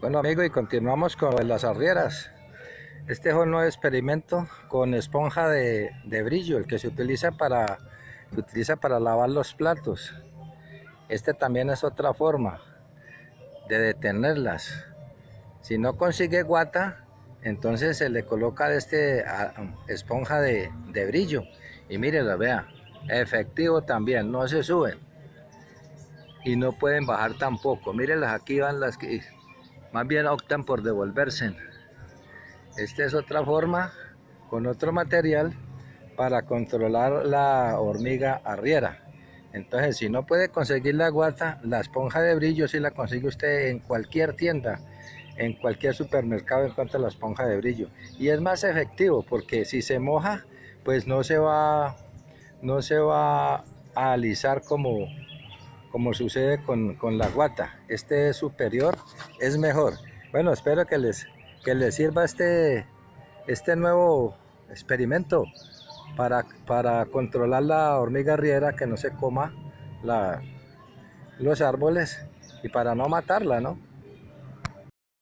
Bueno amigos y continuamos con las arrieras. Este es un nuevo experimento con esponja de, brillo, el que se utiliza para, se utiliza para lavar los platos. Este también es otra forma de detenerlas. Si no consigue guata, entonces se le coloca este esponja de, brillo. Y mírenla, vea, efectivo también, no se suben. Y no pueden bajar tampoco. Mírenlas, aquí van las que más bien optan por devolverse. Esta es otra forma con otro material para controlar la hormiga arriera. Entonces, si no puede conseguir la guata, la esponja de brillo si la consigue usted en cualquier tienda, en cualquier supermercado encuentra la esponja de brillo. Y es más efectivo porque si se moja, pues no se va, no se va a alisar como, como sucede con, la guata. Este es superior, es mejor. Bueno, espero que les, que les sirva este, este nuevo experimento para, para controlar la hormiga riera que no se coma los árboles y para no matarla, ¿no?